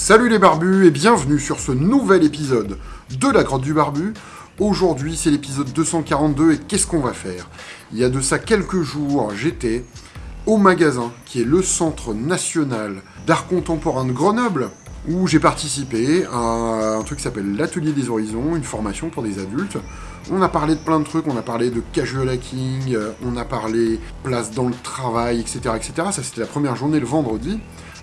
Salut les barbus et bienvenue sur ce nouvel épisode de la grotte du barbu. Aujourd'hui c'est l'épisode 242 et qu'est-ce qu'on va faire? Il y a de ça quelques jours j'étais au magasin qui est le Centre National d'Art Contemporain de Grenoble où j'ai participé à un truc qui s'appelle l'Atelier des Horizons, une formation pour des adultes. On a parlé de plein de trucs, on a parlé de casual hacking, euh, on a parlé place dans le travail, etc. etc. Ça c'était la première journée le vendredi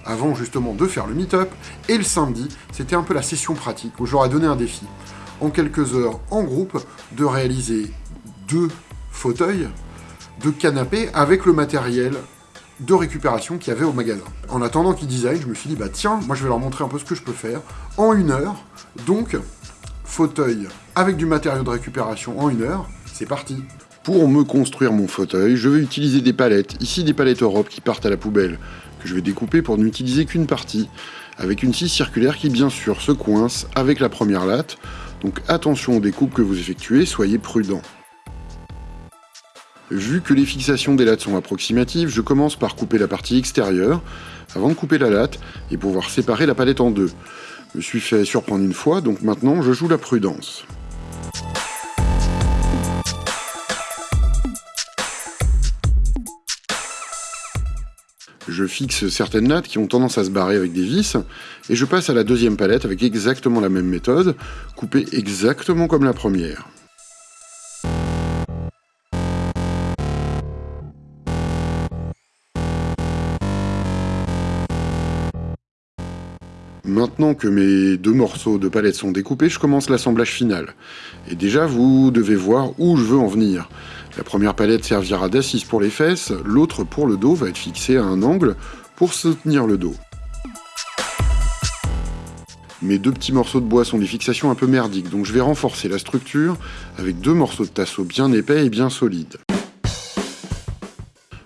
avant justement de faire le meet-up. Et le samedi, c'était un peu la session pratique où j'aurais donné un défi en quelques heures en groupe de réaliser deux fauteuils, deux canapés avec le matériel de récupération qu'il y avait au magasin. En attendant qu'ils design, je me suis dit, bah tiens, moi je vais leur montrer un peu ce que je peux faire en une heure. Donc, fauteuil avec du matériau de récupération en une heure, c'est parti pour me construire mon fauteuil, je vais utiliser des palettes, ici des palettes Europe qui partent à la poubelle je vais découper pour n'utiliser qu'une partie, avec une scie circulaire qui bien sûr se coince avec la première latte, donc attention aux découpes que vous effectuez, soyez prudent. Vu que les fixations des lattes sont approximatives, je commence par couper la partie extérieure, avant de couper la latte, et pouvoir séparer la palette en deux. Je me suis fait surprendre une fois, donc maintenant je joue la prudence. Je fixe certaines lattes qui ont tendance à se barrer avec des vis, et je passe à la deuxième palette avec exactement la même méthode, coupée exactement comme la première. Maintenant que mes deux morceaux de palette sont découpés, je commence l'assemblage final. Et déjà, vous devez voir où je veux en venir. La première palette servira d'assise pour les fesses, l'autre pour le dos va être fixée à un angle pour soutenir le dos. Mes deux petits morceaux de bois sont des fixations un peu merdiques, donc je vais renforcer la structure avec deux morceaux de tasseau bien épais et bien solides.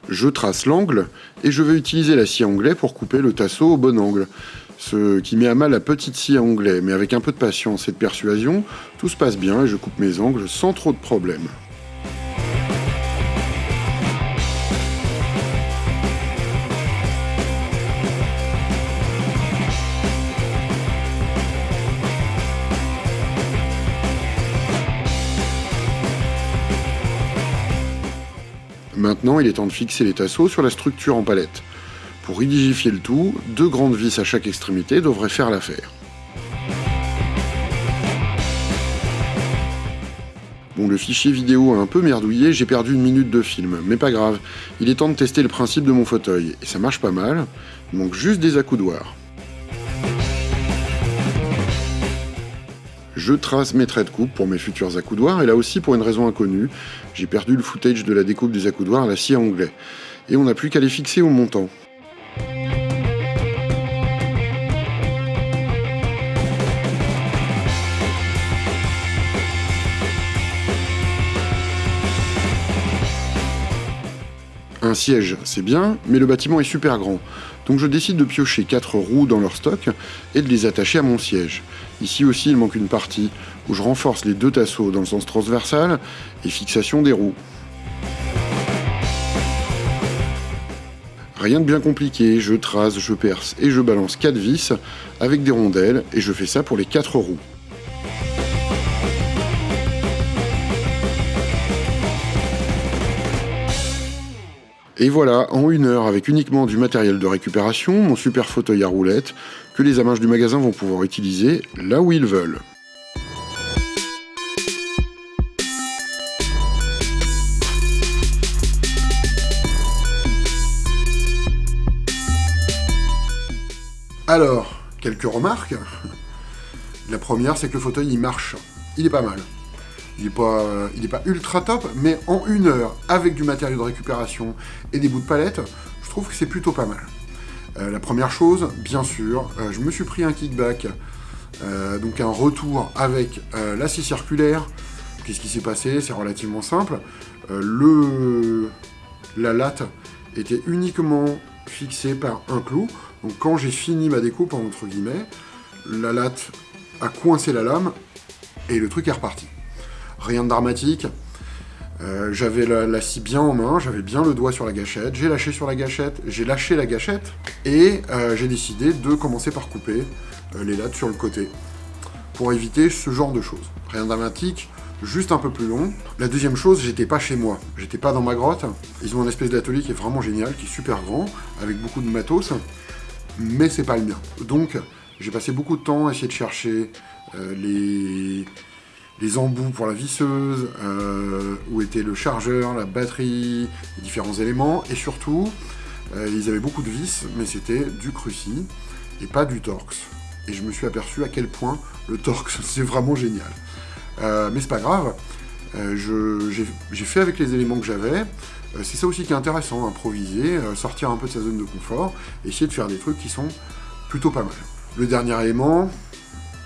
Je trace l'angle et je vais utiliser la scie anglais pour couper le tasseau au bon angle. Ce qui met à mal la petite scie à onglet, mais avec un peu de patience et de persuasion, tout se passe bien et je coupe mes angles sans trop de problèmes. Maintenant, il est temps de fixer les tasseaux sur la structure en palette. Pour rigidifier le tout, deux grandes vis à chaque extrémité devraient faire l'affaire. Bon, le fichier vidéo a un peu merdouillé, j'ai perdu une minute de film, mais pas grave, il est temps de tester le principe de mon fauteuil, et ça marche pas mal, il manque juste des accoudoirs. Je trace mes traits de coupe pour mes futurs accoudoirs, et là aussi pour une raison inconnue, j'ai perdu le footage de la découpe des accoudoirs à la scie anglais. Et on n'a plus qu'à les fixer au montant. Un siège, c'est bien, mais le bâtiment est super grand. Donc je décide de piocher 4 roues dans leur stock et de les attacher à mon siège. Ici aussi il manque une partie où je renforce les deux tasseaux dans le sens transversal et fixation des roues. Rien de bien compliqué, je trace, je perce et je balance 4 vis avec des rondelles et je fais ça pour les 4 roues. Et voilà, en une heure, avec uniquement du matériel de récupération, mon super fauteuil à roulettes, que les amages du magasin vont pouvoir utiliser là où ils veulent. Alors, quelques remarques. La première, c'est que le fauteuil, il marche. Il est pas mal. Il n'est pas, pas ultra top, mais en une heure, avec du matériau de récupération et des bouts de palette, je trouve que c'est plutôt pas mal. Euh, la première chose, bien sûr, euh, je me suis pris un kickback, euh, donc un retour avec la scie circulaire. Qu'est-ce qui s'est passé? C'est relativement simple. le, la latte était uniquement fixée par un clou. Donc quand j'ai fini ma découpe, entre guillemets, la latte a coincé la lame et le truc est reparti rien de dramatique. Euh, j'avais la, scie bien en main, j'avais bien le doigt sur la gâchette, j'ai lâché sur la gâchette, j'ai lâché la gâchette, et euh, j'ai décidé de commencer par couper euh, les lattes sur le côté, pour éviter ce genre de choses. Rien de dramatique, juste un peu plus long. La deuxième chose, j'étais pas chez moi, j'étais pas dans ma grotte. Ils ont un espèce d'atelier qui est vraiment génial, qui est super grand, avec beaucoup de matos, mais c'est pas le mien. Donc, j'ai passé beaucoup de temps à essayer de chercher les les embouts pour la visseuse, euh, où était le chargeur, la batterie, les différents éléments, et surtout, euh, ils avaient beaucoup de vis, mais c'était du Cruci, et pas du Torx. Et je me suis aperçu à quel point le Torx, c'est vraiment génial. Euh, mais c'est pas grave, j'ai fait avec les éléments que j'avais, c'est ça aussi qui est intéressant, improviser, sortir un peu de sa zone de confort, essayer de faire des trucs qui sont plutôt pas mal. Le dernier élément,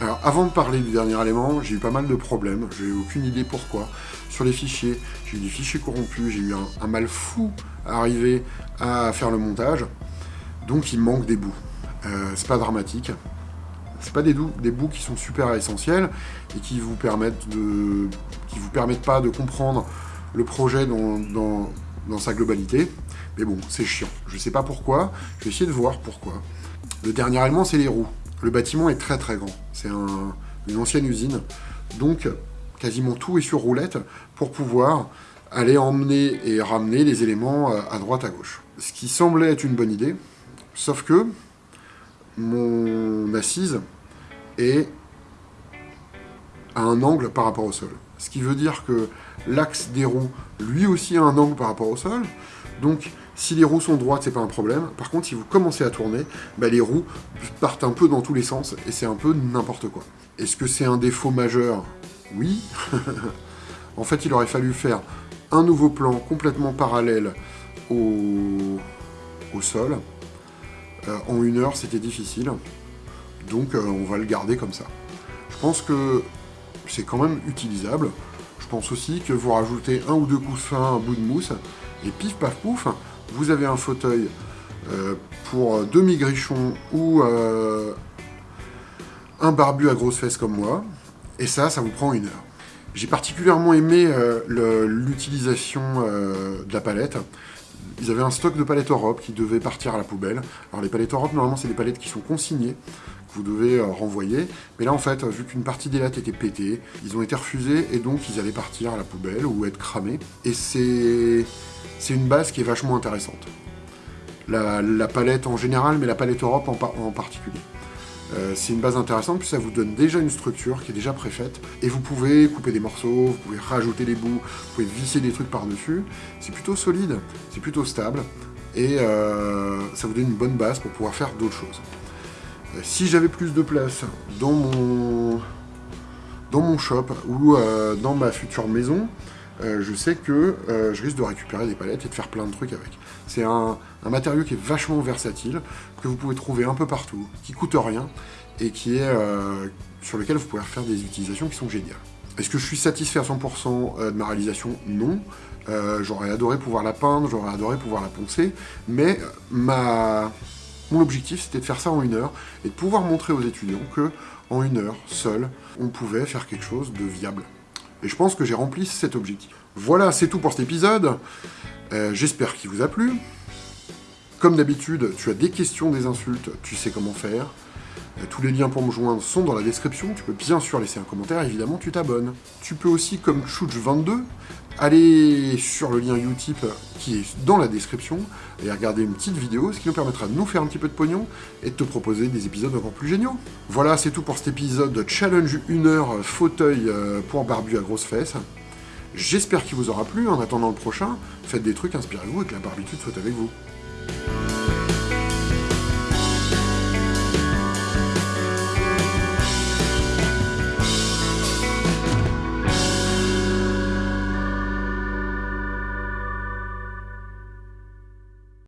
alors, avant de parler du dernier élément, j'ai eu pas mal de problèmes, j'ai eu aucune idée pourquoi. Sur les fichiers, j'ai eu des fichiers corrompus, j'ai eu un, mal fou à arriver à faire le montage, donc il manque des bouts. Euh, c'est pas dramatique, c'est pas des, bouts qui sont super essentiels et qui vous permettent vous permettent pas de comprendre le projet dans, sa globalité. Mais bon, c'est chiant. Je sais pas pourquoi, je vais essayer de voir pourquoi. Le dernier élément, c'est les roues. Le bâtiment est très très grand. C'est une ancienne usine. Donc, quasiment tout est sur roulette pour pouvoir aller emmener et ramener les éléments euh, à droite à gauche. Ce qui semblait être une bonne idée, sauf que mon assise est à un angle par rapport au sol. Ce qui veut dire que l'axe des roues, lui aussi, a un angle par rapport au sol. Donc, si les roues sont droites, c'est pas un problème. Par contre, si vous commencez à tourner, bah, les roues partent un peu dans tous les sens, et c'est un peu n'importe quoi. Est-ce que c'est un défaut majeur? Oui. en fait, il aurait fallu faire un nouveau plan complètement parallèle au, sol. Euh, en une heure, c'était difficile. Donc, euh, on va le garder comme ça. Je pense que c'est quand même utilisable. Je pense aussi que vous rajoutez un ou deux coussins, un bout de mousse, et pif paf pouf, vous avez un fauteuil euh, pour demi-grichon ou euh, un barbu à grosses fesses comme moi, et ça, ça vous prend une heure. J'ai particulièrement aimé euh, l'utilisation de la palette. Ils avaient un stock de palettes Europe qui devait partir à la poubelle. Alors les palettes Europe, normalement, c'est des palettes qui sont consignées, vous devez renvoyer. Mais là, en fait, vu qu'une partie des lattes était pétée, ils ont été refusés, et donc ils allaient partir à la poubelle ou être cramés. Et c'est c'est une base qui est vachement intéressante. La, palette en général, mais la palette Europe en, particulier. Euh, c'est une base intéressante, puis ça vous donne déjà une structure qui est déjà préfaite, et vous pouvez couper des morceaux, vous pouvez rajouter des bouts, vous pouvez visser des trucs par-dessus. C'est plutôt solide, c'est plutôt stable, et euh, ça vous donne une bonne base pour pouvoir faire d'autres choses. Euh, si j'avais plus de place dans mon, dans mon shop ou dans ma future maison, euh, je sais que euh, je risque de récupérer des palettes et de faire plein de trucs avec. C'est un, matériau qui est vachement versatile, que vous pouvez trouver un peu partout, qui coûte rien, et qui est euh, sur lequel vous pouvez faire des utilisations qui sont géniales. Est-ce que je suis satisfait à 100% de ma réalisation? Non. j'aurais adoré pouvoir la peindre, j'aurais adoré pouvoir la poncer, mais ma... mon objectif c'était de faire ça en une heure, et de pouvoir montrer aux étudiants que en une heure, seul, on pouvait faire quelque chose de viable. Et je pense que j'ai rempli cet objectif. Voilà, c'est tout pour cet épisode. Euh, j'espère qu'il vous a plu. Comme d'habitude, tu as des questions, des insultes, tu sais comment faire. Euh, tous les liens pour me joindre sont dans la description. Tu peux bien sûr laisser un commentaire, évidemment, tu t'abonnes. Tu peux aussi, comme Chouch22, aller sur le lien Utip qui est dans la description et regarder une petite vidéo, ce qui nous permettra de nous faire un petit peu de pognon et de te proposer des épisodes encore plus géniaux. Voilà, c'est tout pour cet épisode de Challenge 1 heure fauteuil euh, pour barbu à grosses fesses. J'espère qu'il vous aura plu. En attendant le prochain, faites des trucs, inspirez-vous et que la barbitude soit avec vous.